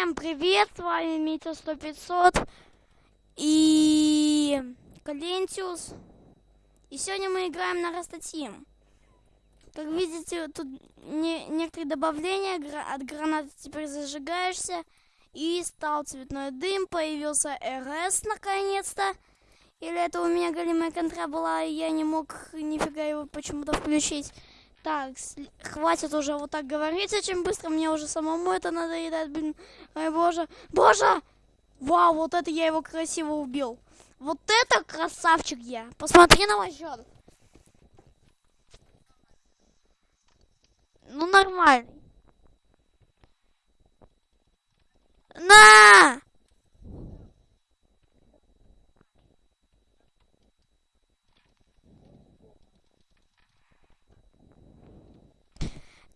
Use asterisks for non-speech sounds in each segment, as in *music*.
Всем привет, с вами Митя 100-500 и Калентиус. И сегодня мы играем на Растатим. Как видите, тут не, некоторые добавления, от гранаты теперь зажигаешься. И стал цветной дым, появился РС наконец-то. Или это у меня голимая контра была, и я не мог нифига его почему-то включить. Так, хватит уже вот так говорить очень быстро, мне уже самому это надоедает, блин. Ой, боже. Боже! Вау, вот это я его красиво убил. Вот это красавчик я. Посмотри на мой счет. Ну, нормально. На!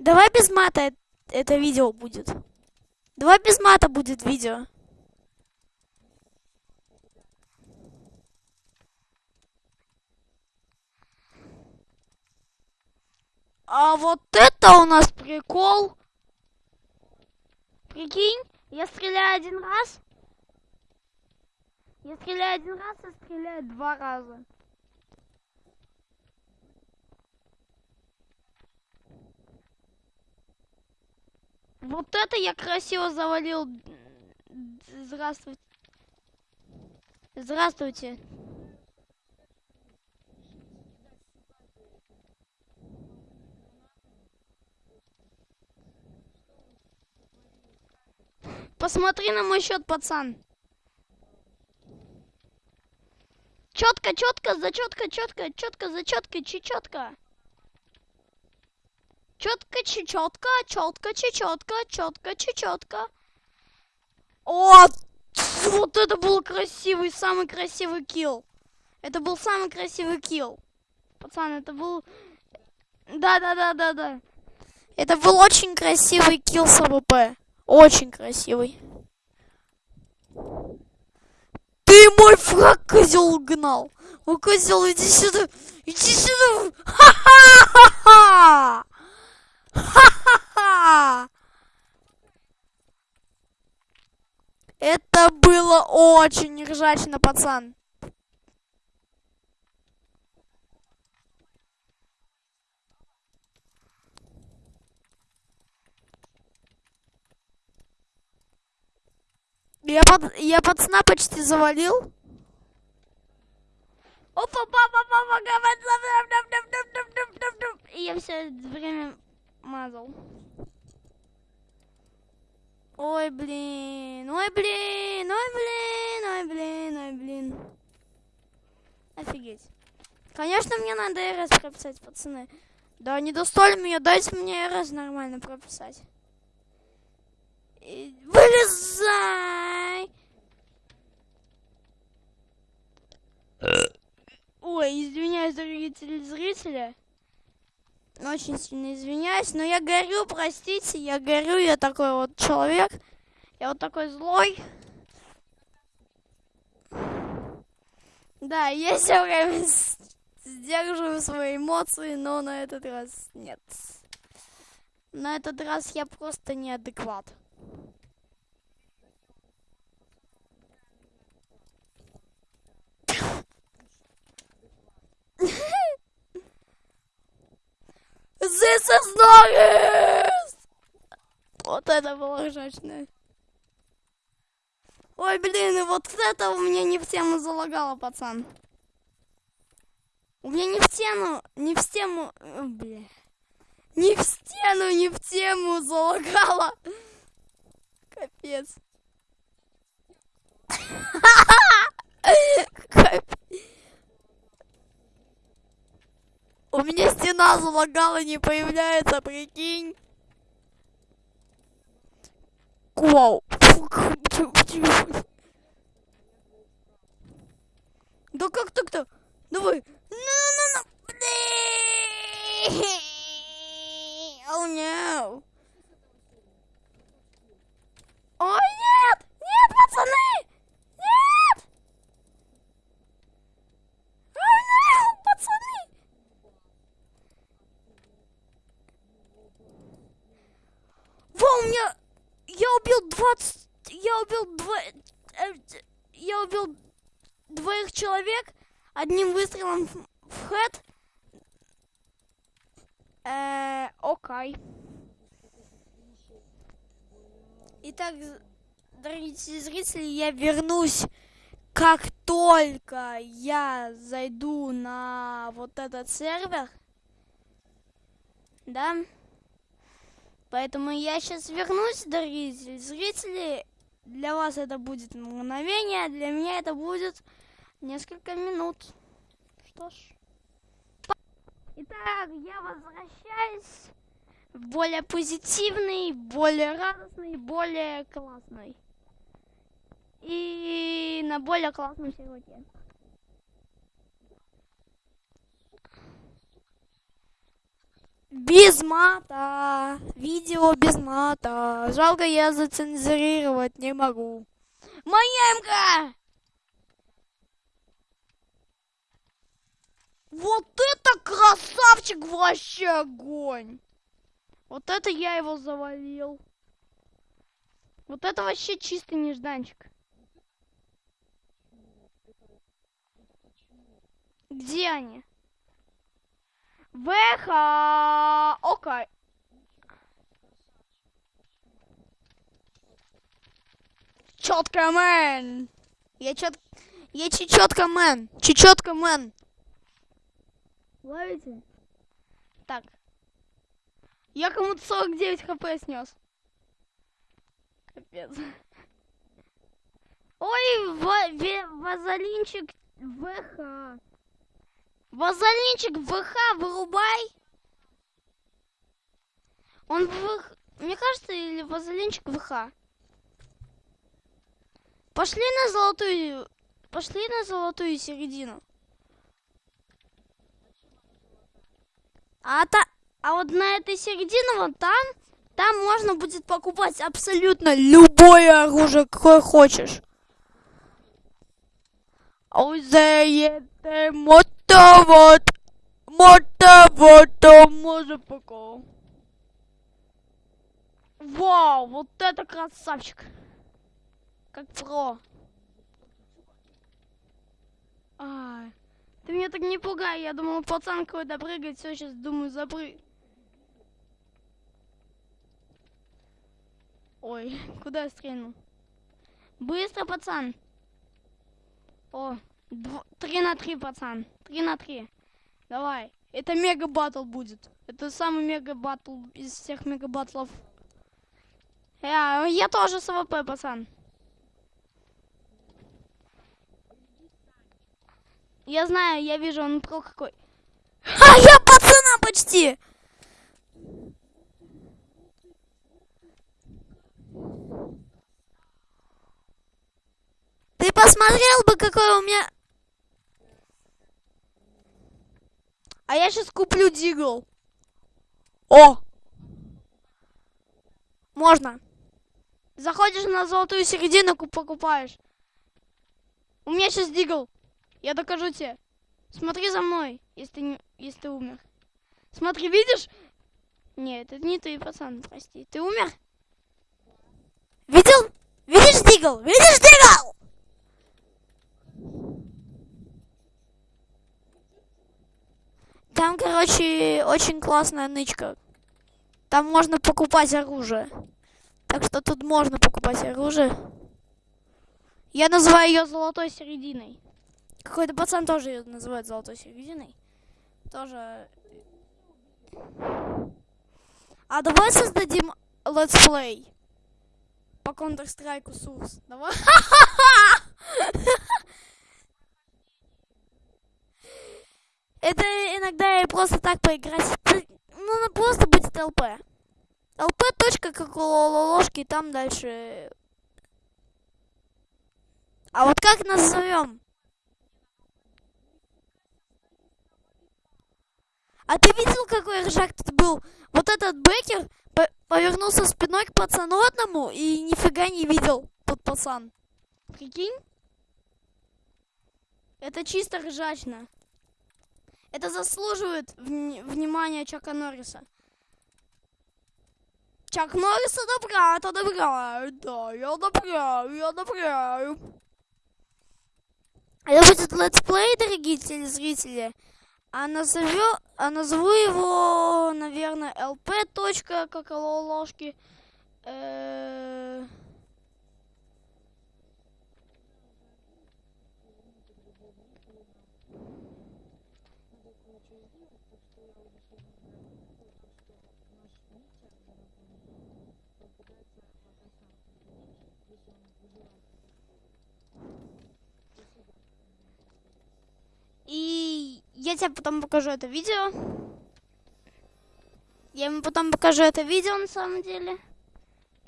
Давай без мата это видео будет. Давай без мата будет видео. А вот это у нас прикол. Прикинь, я стреляю один раз. Я стреляю один раз, а стреляю два раза. Вот это я красиво завалил. Здравствуйте. Здравствуйте. Посмотри на мой счет, пацан. Четко, четко, за четко, четко, четко, за четко, четко. Четко, чечетко, четко, чечетко. О, вот это был красивый, самый красивый kill. Это был самый красивый kill. Пацан, это был... Да-да-да-да-да. Это был очень красивый kill с АВП. Очень красивый. Ты мой фраг, козел, гнал. О, козел, иди сюда. Иди сюда. *laughs* Ха-ха-ха-ха. Ха-ха-ха! *laughs* Это было очень ржачно, пацан. Я, под, я пацана почти завалил. Опа, папа, папа, И я все время мазал. Ой, блин, ой, блин, ой, блин, ой, блин, ой, блин. Офигеть. Конечно, мне надо РС прописать, пацаны. Да, не достали меня, дайте мне РС нормально прописать. И... Вылезай! Ой, извиняюсь, дорогие телезрители. Очень сильно извиняюсь, но я горю, простите, я горю, я такой вот человек. Я вот такой злой. Да, я все время сдерживаю свои эмоции, но на этот раз нет. На этот раз я просто неадекват. This is nice! Вот это было ржачное. Ой, блин, и вот это у меня не в тему залагало, пацан. У меня не в тему, не в тему, бля. Не в стену, не в тему залагало. *laughs* Капец. У меня стена залагала, не появляется, прикинь. Вау. Да как так-то? Давай. Ну-ну-ну. Oh no. Ой, нет! Нет, пацаны! Нет! Во, у меня... Я убил 20... я убил дво... э, я убил двоих человек одним выстрелом в, хэт. Э, окей. Итак, дорогие зрители, я вернусь, как только я зайду на вот этот сервер. Да? Поэтому я сейчас вернусь, дорогие зри- зрители. Для вас это будет мгновение, для меня это будет несколько минут. Что ж. Итак, я возвращаюсь в более позитивный, более радостный, более классный. И на более классном серваке. Без мата. Видео без мата. Жалко, я зацензурировать не могу. Моя МК! Вот это красавчик вообще огонь! Вот это я его завалил. Вот это вообще чистый нежданчик. Где они? Веха! Окей. Четко, мэн! Я чет... Я чечетка мэн! Чечетка мэн! Ловите? Так. Я кому-то 49 хп снес. Капец. Ой, ва- ве- вазолинчик ВХ. Вазолинчик ВХ вырубай. Он ВХ... Мне кажется, или вазолинчик ВХ. Пошли на золотую... Пошли на золотую середину. А, та... а вот на этой середине, вот там, там можно будет покупать абсолютно любое оружие, какое хочешь. Озеете мотовод, мотовод, пока. Вау, вот это красавчик. Как про. Ай. Ты меня так не пугай, я думал, пацан какой-то прыгает, все, сейчас думаю, запрыг. Ой, *laughs* куда я стрельнул? Быстро, пацан. О, дв- три на три, пацан. Три на три. Давай. Это мега батл будет. Это самый мега батл из всех мега батлов. Я, я тоже с АВП, пацан. Я знаю, я вижу, он про какой. А я пацана почти! Ты посмотрел бы, какой у меня... А я сейчас куплю дигл. О! Можно. Заходишь на золотую середину, ку- покупаешь. У меня сейчас дигл. Я докажу тебе. Смотри за мной, если ты, не- если ты умер. Смотри, видишь? Нет, это не ты, пацан, прости. Ты умер? Видел? Видишь дигл? Видишь дигл? Там, короче, очень классная нычка. Там можно покупать оружие. Так что тут можно покупать оружие. Я называю ее золотой серединой. Какой-то пацан тоже ее называет золотой серединой. Тоже. А давай создадим летсплей по Counter-Strike Source. Давай. *laughs* Это иногда и просто так поиграть. Ну, просто будет ЛП. ЛП точка как у ложки, там дальше. А вот как назовем? А ты видел, какой ржак тут был? Вот этот Бекер по- повернулся спиной к пацану одному и нифига не видел тот пацан. Прикинь? Это чисто ржачно. Это заслуживает вни- внимания Чака Норриса. Чак Норрис одобряет, одобряет. Да, я одобряю, я одобряю. Это будет летсплей, дорогие телезрители. А назову, а назову его, наверное, lp. Как ложки. -э И я тебе потом покажу это видео. Я ему потом покажу это видео на самом деле.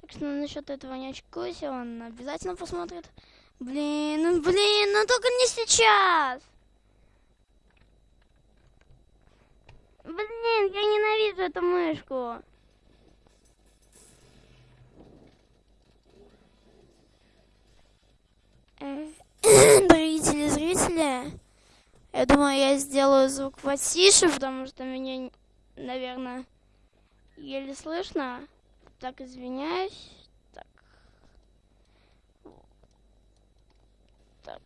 Так что насчет этого не очкуйся, он обязательно посмотрит. Блин, ну блин, ну только не сейчас. Блин, я ненавижу эту мышку. *coughs* Дорогие телезрители, я думаю, я сделаю звук потише, потому что меня, наверное, еле слышно. Так, извиняюсь. Так. Так.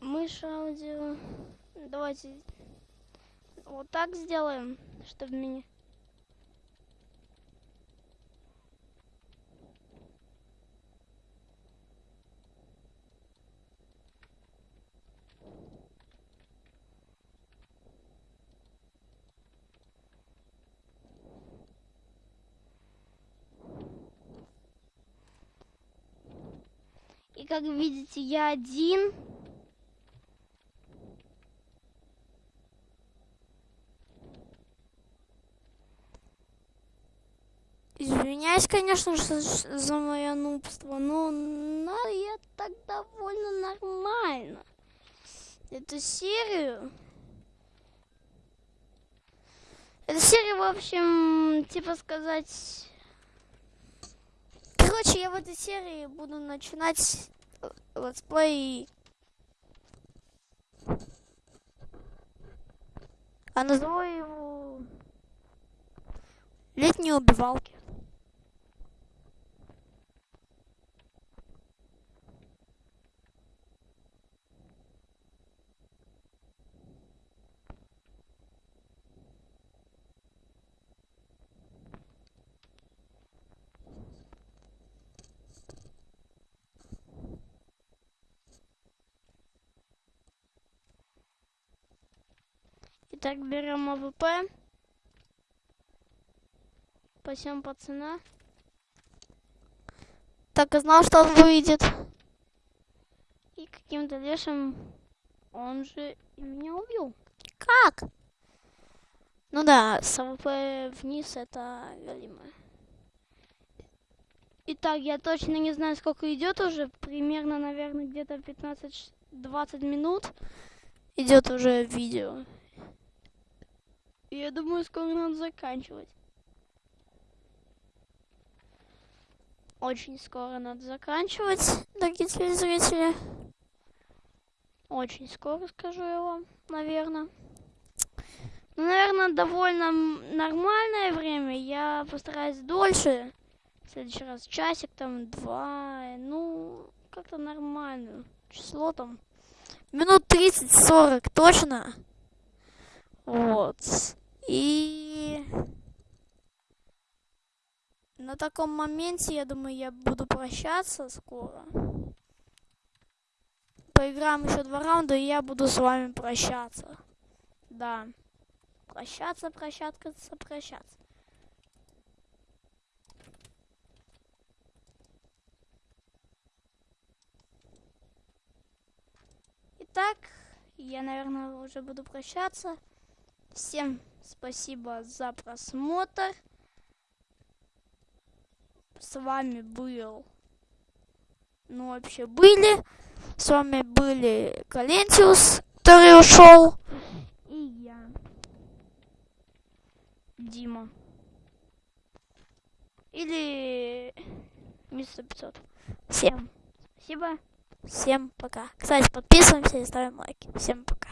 Мышь аудио. Давайте вот так сделаем, чтобы меня... И как видите, я один. Извиняюсь, конечно же, за мое нубство, но, но я так довольно нормально. Эту серию... Эту серию, в общем, типа сказать... Короче, я в этой серии буду начинать летсплей. А назову его летние убивалки. Так, берем АВП. Пасем пацана. Так, и знал, что он выйдет. И каким-то лешим он же меня убил. Как? Ну да, с АВП вниз это галимо. Итак, я точно не знаю, сколько идет уже. Примерно, наверное, где-то 15-20 минут идет уже видео. Я думаю, скоро надо заканчивать. Очень скоро надо заканчивать, дорогие телезрители. Очень скоро, скажу я вам, наверное. Ну, наверное, довольно нормальное время. Я постараюсь дольше. В следующий раз часик, там, два. Ну, как-то нормально. Число там. Минут 30-40, точно. Вот. И на таком моменте, я думаю, я буду прощаться скоро. Поиграем еще два раунда, и я буду с вами прощаться. Да. Прощаться, прощаться, прощаться. Итак, я, наверное, уже буду прощаться. Всем спасибо за просмотр. С вами был... Ну, вообще были. С вами были Калентиус, который ушел. И я. Дима. Или мистер 500. Всем спасибо. Всем пока. Кстати, подписываемся и ставим лайки. Всем пока.